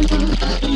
Hola, un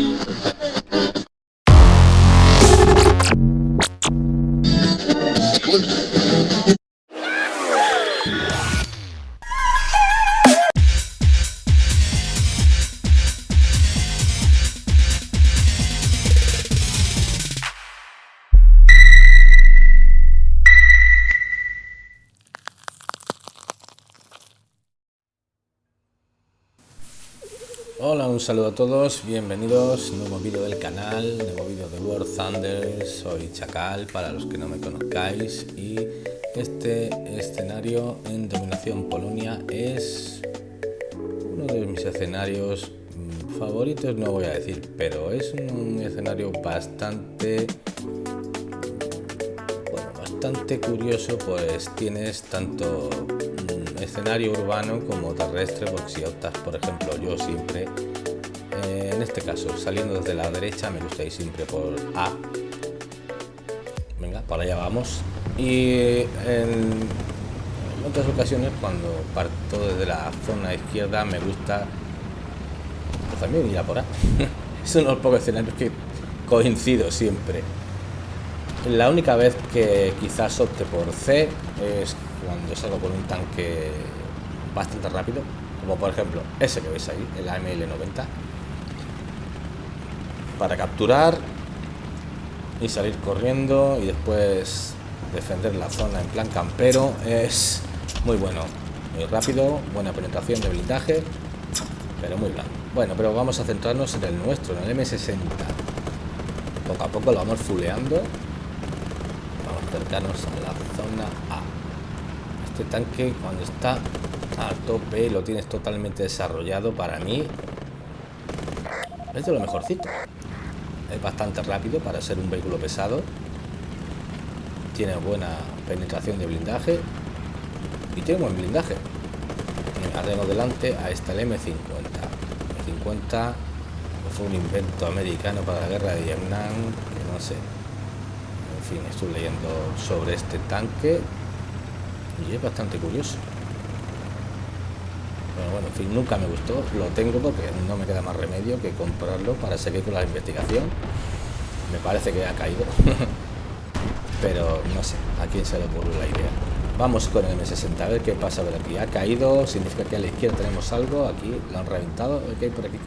saludo a todos, bienvenidos, nuevo vídeo del canal, nuevo vídeo de World Thunder, soy Chacal para los que no me conozcáis y este escenario en Dominación Polonia es uno de mis escenarios mm, favoritos, no voy a decir, pero es un escenario bastante bueno, bastante curioso pues tienes tanto escenario urbano como terrestre, porque si optas, por ejemplo, yo siempre, este caso, saliendo desde la derecha, me gusta ir siempre por A. Venga, para allá vamos. Y en, otras ocasiones, cuando parto desde la zona izquierda, me gusta también ir a por A. es uno de los pocos escenarios que coincido siempre. La única vez que quizás opte por C es cuando salgo con un tanque bastante rápido, como por ejemplo ese que veis ahí, el AML-90, para capturar y salir corriendo y después defender la zona en plan campero es muy bueno, muy rápido, buena penetración de blindaje, pero muy blando. Bueno, pero vamos a centrarnos en el nuestro, en el M60. Poco a poco lo vamos fuleando. Vamos a acercarnos a la zona A. Este tanque cuando está a tope lo tienes totalmente desarrollado para mí es de lo mejorcito es bastante rápido para ser un vehículo pesado. Tiene buena penetración de blindaje y tiene buen blindaje. Tengo delante a esta el M50 M50 fue un invento americano para la guerra de Vietnam no sé. En fin estoy leyendo sobre este tanque y es bastante curioso pero bueno, en fin, nunca me gustó. Lo tengo porque no me queda más remedio que comprarlo para seguir con la investigación. Me parece que ha caído. Pero no sé a quién se le ocurrió la idea vamos con el M60 a ver qué pasa ver aquí. Ha caído significa que a la izquierda tenemos algo. Aquí lo han reventado. ¿qué hay por aquí?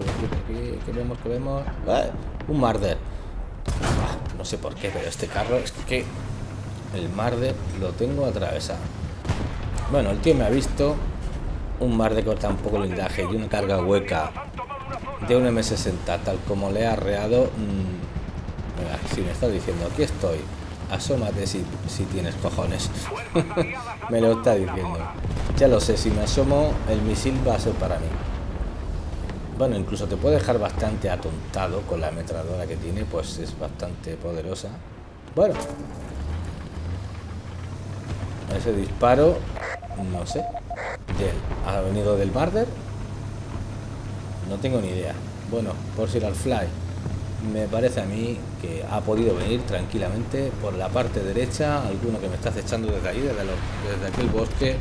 ¿Qué vemos? ¿Qué vemos? ¡Ah! un Marder. Ah, no sé por qué pero este carro es que el Marder lo tengo atravesado. Bueno, el tío me ha visto un mar de corta un poco blindaje y una carga hueca de un M60 tal como le ha arreado mmm, si me está diciendo aquí estoy asómate si, si tienes cojones me lo está diciendo. Ya lo sé, si me asomo el misil va a ser para mí. Bueno, incluso te puede dejar bastante atontado con la ametralladora que tiene, pues es bastante poderosa. Bueno, ese disparo no sé. ¿Ha venido del Marder? No tengo ni idea. Bueno, por si al fly. Me parece a mí que ha podido venir tranquilamente por la parte derecha. Alguno que me está acechando desde ahí, desde, desde aquel bosque.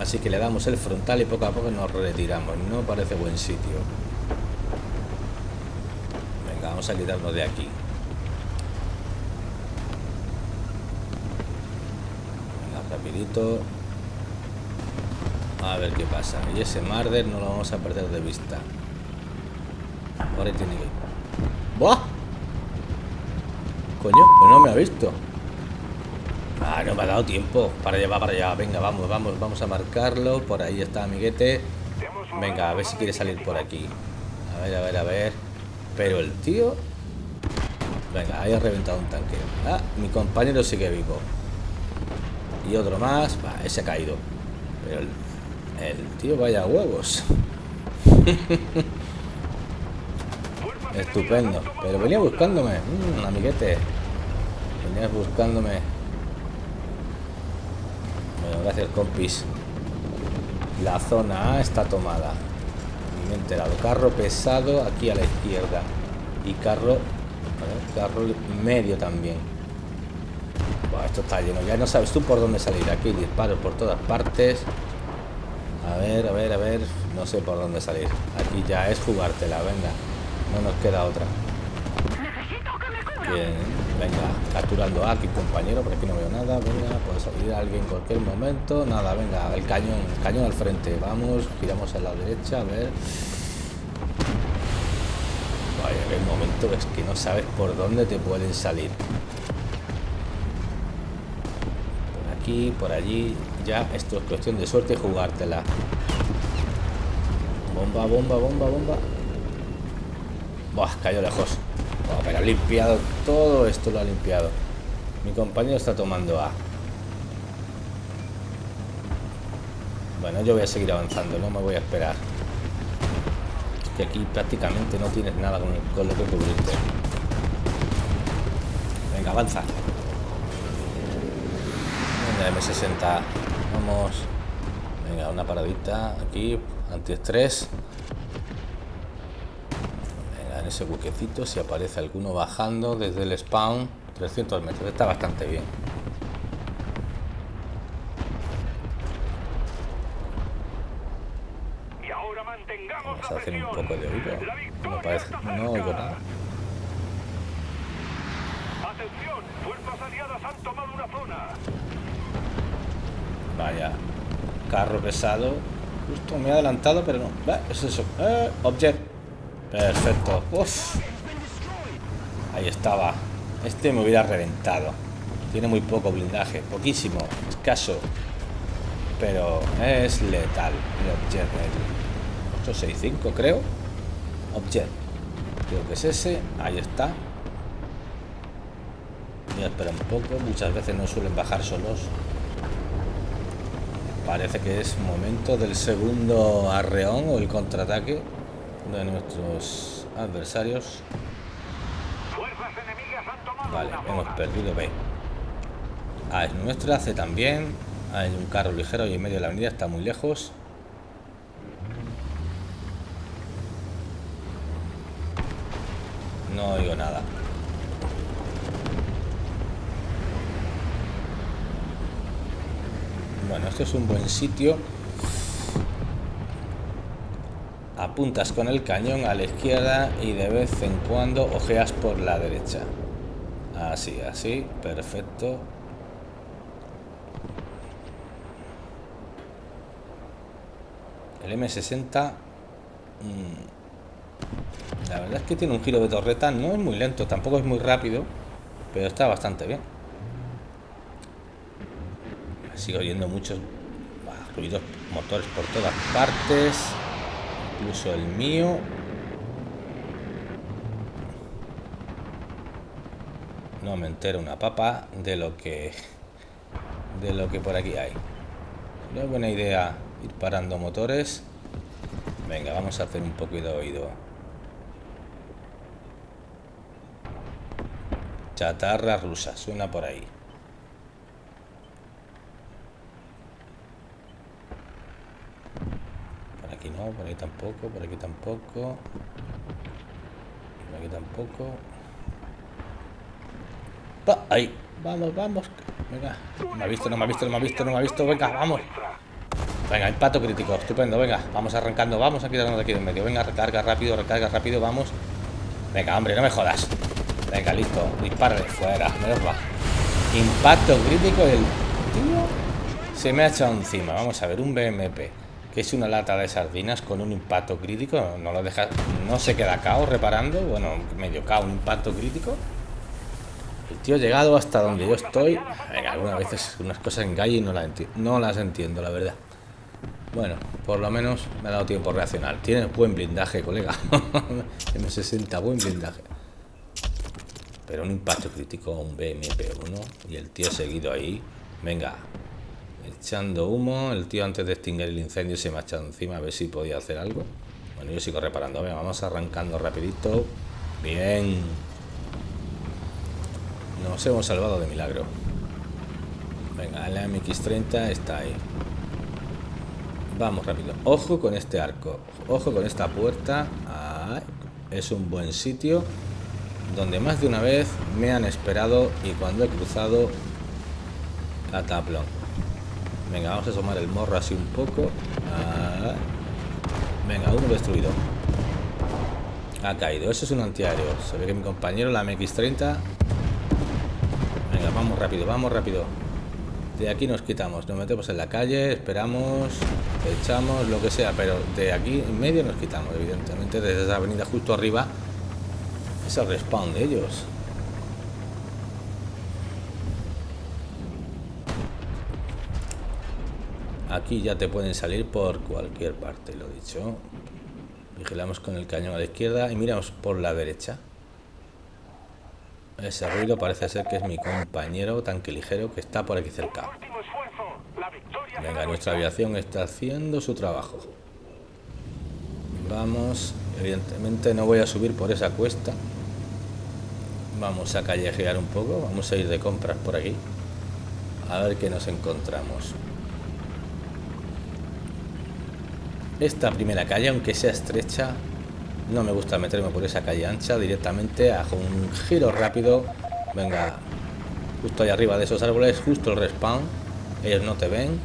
Así que le damos el frontal y poco a poco nos retiramos. No parece buen sitio. Venga, vamos a quitarnos de aquí. A ver qué pasa. Y ese Marder no lo vamos a perder de vista. Ahora tiene que ¡Buah! coño pues no me ha visto. Ah no me ha dado tiempo. Para allá para allá. Venga vamos vamos vamos a marcarlo. Por ahí está amiguete. Venga a ver si quiere salir por aquí. A ver a ver a ver. Pero el tío venga ahí ha reventado un tanque. Ah mi compañero sigue vivo y otro más. ese ha caído. Pero el, tío vaya huevos. Estupendo. Pero venía buscándome. mm, amiguete. Venías buscándome. Bueno, gracias compis. La zona A está tomada. Me he enterado. Carro pesado aquí a la izquierda. Y carro... carro medio también esto está lleno. Ya no sabes tú por dónde salir. Aquí disparos por todas partes. A ver, a ver, a ver. No sé por dónde salir. Aquí ya es jugártela, venga. No nos queda otra. Bien, venga, capturando aquí, compañero, por aquí no veo nada. Venga, puede salir alguien en cualquier momento. Nada, venga, el cañón, cañón al frente. Vamos, giramos a la derecha, a ver. Vaya, el momento es que no sabes por dónde te pueden salir. Por aquí, por allí. Ya esto es cuestión de suerte jugártela. Bomba, bomba, bomba, bomba. Buah, cayó lejos. pero ha limpiado todo esto, lo ha limpiado. Mi compañero está tomando A. Bueno, yo voy a seguir avanzando, no me voy a esperar. Es que aquí prácticamente no tienes nada con lo que cubrirte. Venga, avanza. Venga, M60. Vamos. Venga, una paradita aquí. Antiestrés. En ese buquecito si aparece alguno bajando desde el spawn 300 metros. Está bastante bien. Vamos a hacer un poco de oído no, parece, no oigo nada vaya carro pesado Justo me he adelantado, pero no. Es eso. Eh, object. Perfecto. Ahí estaba. Este me hubiera reventado. Tiene muy poco blindaje. Poquísimo. Escaso. Pero es letal. El object. El 865 creo. Object. Creo que es ese. Ahí está. Voy a esperar un poco. Muchas veces no suelen bajar solos. Parece que es momento del segundo arreón o el contraataque de nuestros adversarios. Vale, hemos perdido B. A es nuestra, C también. Hay un carro ligero y en medio de la avenida está muy lejos. No oigo nada. Bueno, esto es un buen sitio. Apuntas con el cañón a la izquierda y de vez en cuando ojeas por la derecha. Así, así, perfecto. El M60 mm, la verdad es que tiene un giro de torreta no es muy lento tampoco es muy rápido pero está bastante bien sigo oyendo muchos ruidos motores por todas partes incluso el mío. No me entero una papa de lo que de lo que por aquí hay. No es buena idea ir parando motores. Venga vamos a hacer un poco de oído. Chatarra rusa suena por ahí por ahí tampoco, por aquí tampoco. Por aquí tampoco. ahí, vamos, vamos. Venga, no me ha visto, no me ha visto, no me ha visto, no me ha visto. Venga, vamos. Venga, impacto crítico, estupendo, venga, vamos arrancando, vamos a quitarnos de aquí en medio. Venga, recarga rápido, recarga rápido, vamos. Venga, hombre, no me jodas. Venga, listo, dispárale, fuera, me va. Impacto crítico del tío se me ha echado encima. Vamos a ver, un BMP que es una lata de sardinas con un impacto crítico no lo deja no se queda cao reparando bueno medio cao un impacto crítico. El tío ha llegado hasta donde yo estoy. Venga, algunas veces unas cosas en calle y no, no las entiendo la verdad. Bueno por lo menos me ha dado tiempo reaccionar. Tiene buen blindaje colega. M60 buen blindaje. Pero un impacto crítico un BMP1 y el tío seguido ahí. Venga echando humo. El tío antes de extinguir el incendio se me ha echado encima a ver si podía hacer algo. Bueno, yo sigo reparando. Venga, vamos arrancando rapidito. Bien. Nos hemos salvado de milagro. Venga, la MX-30 está ahí. Vamos rápido. Ojo con este arco. Ojo con esta puerta. es un buen sitio. Donde más de una vez me han esperado y cuando he cruzado cataplón Venga, vamos a asomar el morro así un poco. Ah. Venga, uno destruido. Ha caído. Eso es un antiaéreo. Se ve que mi compañero, la MX-30... Venga, vamos rápido, vamos rápido. De aquí nos quitamos. Nos metemos en la calle, esperamos, echamos, lo que sea. Pero de aquí en medio nos quitamos, evidentemente. Desde esa avenida justo arriba es el respawn de ellos. Aquí ya te pueden salir por cualquier parte, lo dicho. Vigilamos con el cañón a la izquierda y miramos por la derecha. Ese ruido parece ser que es mi compañero tanque ligero que está por aquí cerca. Venga, nuestra aviación está haciendo su trabajo. Vamos, evidentemente no voy a subir por esa cuesta. Vamos a callejear un poco, vamos a ir de compras por aquí. A ver qué nos encontramos. Esta primera calle, aunque sea estrecha, no me gusta meterme por esa calle ancha, directamente hago un giro rápido, venga, justo ahí arriba de esos árboles, justo el respawn, ellos no te ven,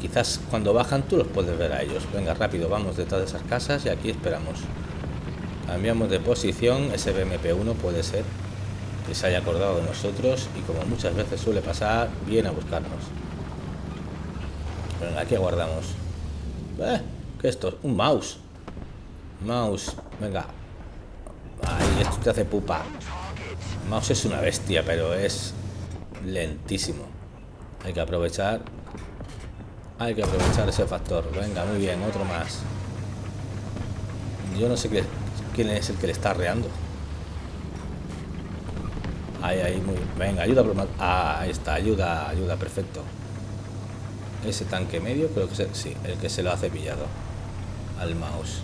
quizás cuando bajan tú los puedes ver a ellos, venga rápido, vamos detrás de esas casas y aquí esperamos. Cambiamos de posición, ese BMP-1 puede ser que se haya acordado de nosotros y como muchas veces suele pasar, viene a buscarnos. Venga, aquí aguardamos. Eh, ¿Qué es esto? Un mouse. Mouse. Venga. Ay, esto te hace pupa. Mouse es una bestia, pero es lentísimo. Hay que aprovechar. Hay que aprovechar ese factor. Venga, muy bien, otro más. Yo no sé quién es el que le está reando. Ahí, ahí, muy Venga, ayuda. Ah, ahí está, ayuda, ayuda, perfecto ese tanque medio creo que sí el que se lo ha cepillado al mouse.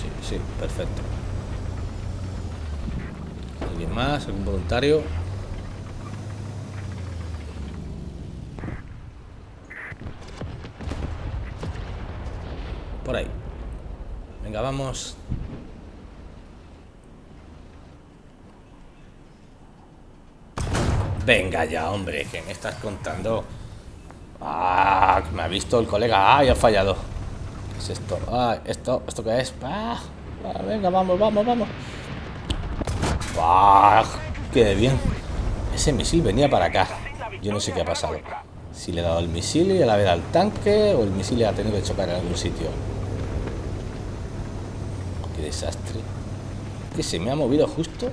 Sí sí perfecto. Alguien más algún voluntario por ahí. Venga vamos Venga ya, hombre, ¿qué me estás contando? Ah, me ha visto el colega. Ah, ya ha fallado. ¿Qué es esto? Ah, esto, ¿esto qué es? Ah, ah, venga, vamos, vamos, vamos. Ah, qué bien. Ese misil venía para acá. Yo no sé qué ha pasado. Si le he dado el misil y a la vez al tanque o el misil ha tenido que chocar en algún sitio. Qué desastre. Que se me ha movido justo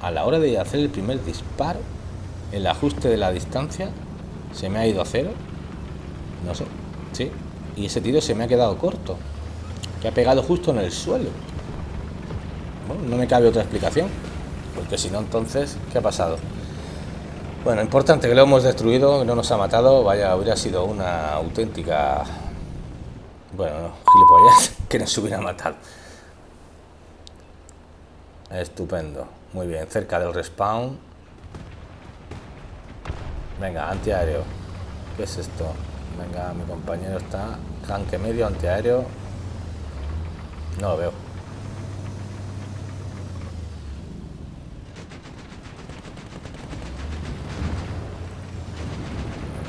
a la hora de hacer el primer disparo el ajuste de la distancia se me ha ido a cero. No sé, sí. Y ese tiro se me ha quedado corto. Que ha pegado justo en el suelo. Bueno, no me cabe otra explicación. Porque si no, entonces, ¿qué ha pasado? Bueno, importante que lo hemos destruido, no nos ha matado. Vaya, hubiera sido una auténtica... Bueno, no, gilipollas, que nos hubiera matado. Estupendo. Muy bien, cerca del respawn. Venga, antiaéreo. ¿Qué es esto? Venga, mi compañero está. Tanque medio, antiaéreo. No lo veo.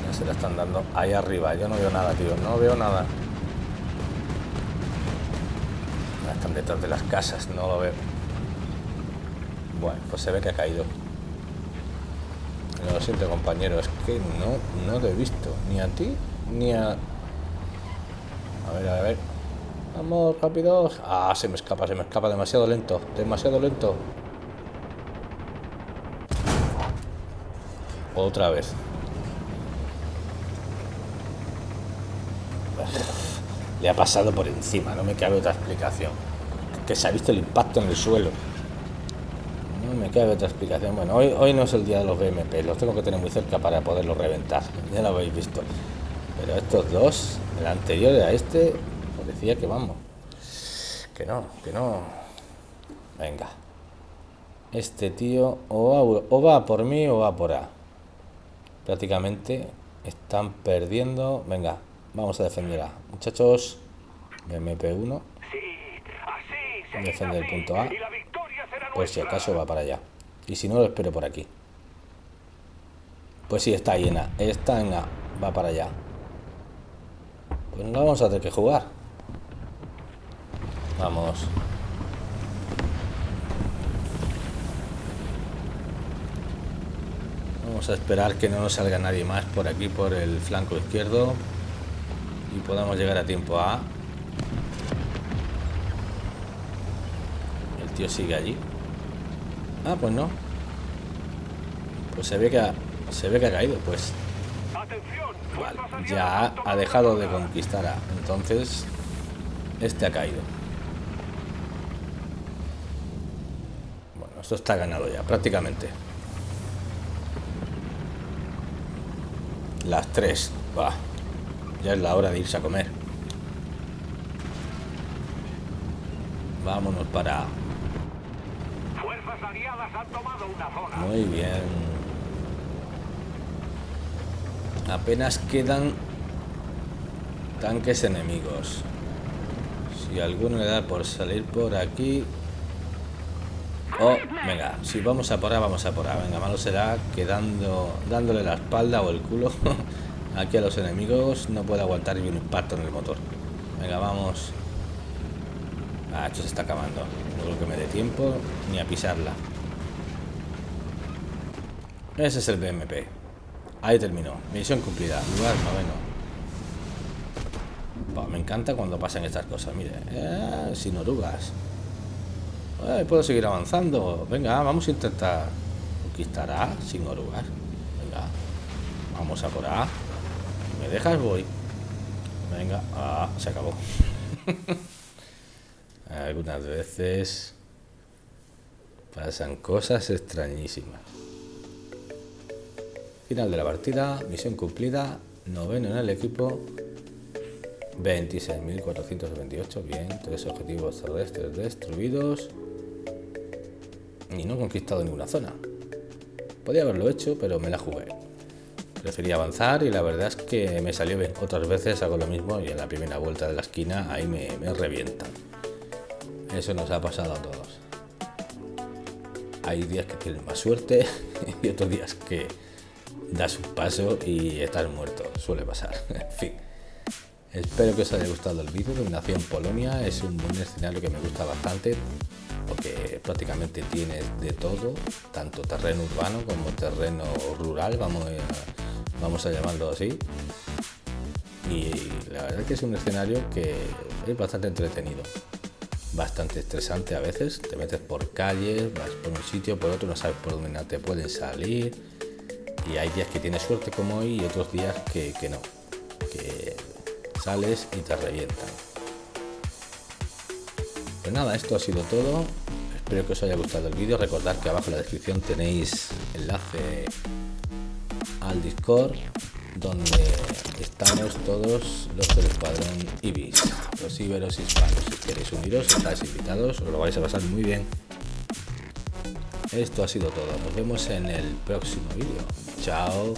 Ya se la están dando ahí arriba. Yo no veo nada, tío. No veo nada. Están detrás de las casas. No lo veo. Bueno, pues se ve que ha caído. Lo siento, compañero, es que no, no te he visto. Ni a ti, ni a... A ver, a ver. Vamos, rápidos. Ah, se me escapa, se me escapa. Demasiado lento. Demasiado lento. Otra vez. Le ha pasado por encima, no me cabe otra explicación. Que se ha visto el impacto en el suelo. No me cabe otra explicación. Bueno, hoy, hoy no es el día de los BMP, los tengo que tener muy cerca para poderlos reventar. Ya lo habéis visto. Pero estos dos, el anterior a este, parecía que vamos. Que no, que no. Venga. Este tío o va, o va por mí o va por A. Prácticamente están perdiendo. Venga, vamos a defender A. Muchachos, BMP1. Defender el punto A pues si acaso va para allá y si no lo espero por aquí pues sí está llena está en va para allá Pues no vamos a tener que jugar. Vamos. Vamos a esperar que no nos salga nadie más por aquí, por el flanco izquierdo. Y podamos llegar a tiempo a... El tío sigue allí. Ah, pues no. Pues se ve que ha, se ve que ha caído, pues. Vale, ya ha dejado de conquistar a... Entonces, este ha caído. Bueno, esto está ganado ya, prácticamente. Las tres. Va. Ya es la hora de irse a comer. Vámonos para... Muy bien. Apenas quedan tanques enemigos. Si alguno le da por salir por aquí... Oh, venga, si vamos a por ahí, vamos a por ahí. Venga, malo será quedando, dándole la espalda o el culo aquí a los enemigos. No puede aguantar ni un impacto en el motor. Venga, vamos. Ah, esto se está acabando. No creo que me dé tiempo ni a pisarla. Ese es el BMP. Ahí terminó. Misión cumplida. Lugar noveno. me encanta cuando pasan estas cosas. Mire, eh, sin orugas puedo seguir avanzando. Venga, vamos a intentar conquistar A sin orugas. Venga, vamos a por A. ¿Me dejas? Voy. Venga, ah, se acabó. Algunas veces pasan cosas extrañísimas. Final de la partida, misión cumplida, noveno en el equipo, 26.428, bien, tres objetivos terrestres destruidos y no he conquistado ninguna zona. Podía haberlo hecho, pero me la jugué. Preferí avanzar y la verdad es que me salió bien. Otras veces hago lo mismo y en la primera vuelta de la esquina ahí me, me revientan. Eso nos ha pasado a todos. Hay días que tienes más suerte y otros días que das un paso y estás muerto. Suele pasar. en fin. Espero que os haya gustado el vídeo. Dominación Polonia es un buen escenario que me gusta bastante porque prácticamente tienes de todo, tanto terreno urbano como terreno rural, vamos a, vamos a llamarlo así. Y la verdad es que es un escenario que es bastante entretenido, bastante estresante a veces. Te metes por calles, vas por un sitio, por otro, no sabes por dónde te pueden salir. Y hay días que tienes suerte como hoy y otros días que, no, que sales y te revientan. Pues nada, esto ha sido todo. Espero que os haya gustado el vídeo. Recordad que abajo en la descripción tenéis enlace al Discord donde estamos todos los del escuadrón Ibis, los iberos hispanos. Si queréis uniros, estáis invitados, os lo vais a pasar muy bien. Esto ha sido todo. Nos vemos en el próximo vídeo. Chao.